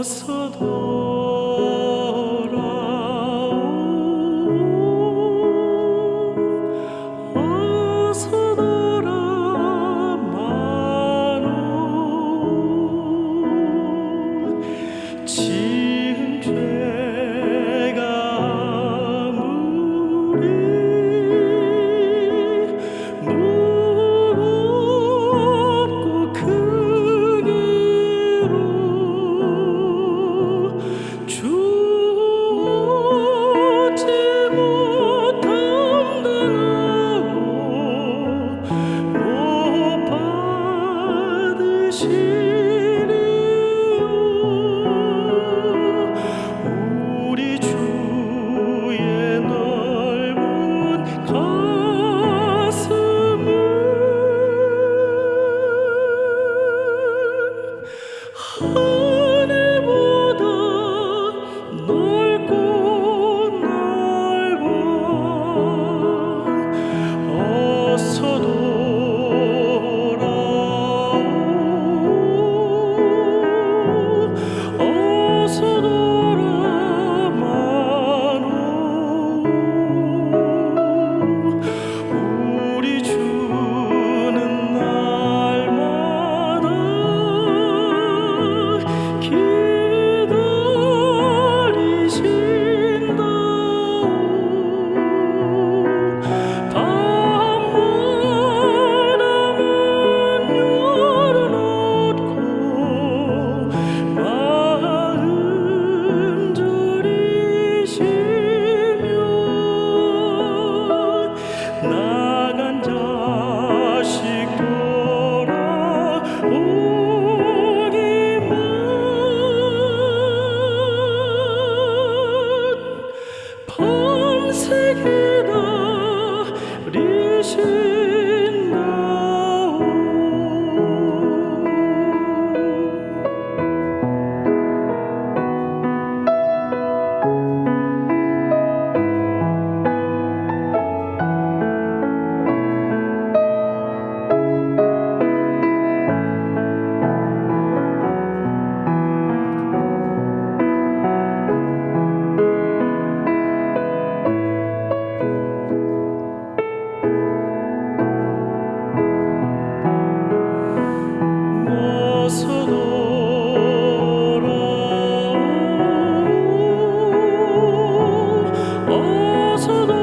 어서 돌 가슴은 是 Oh.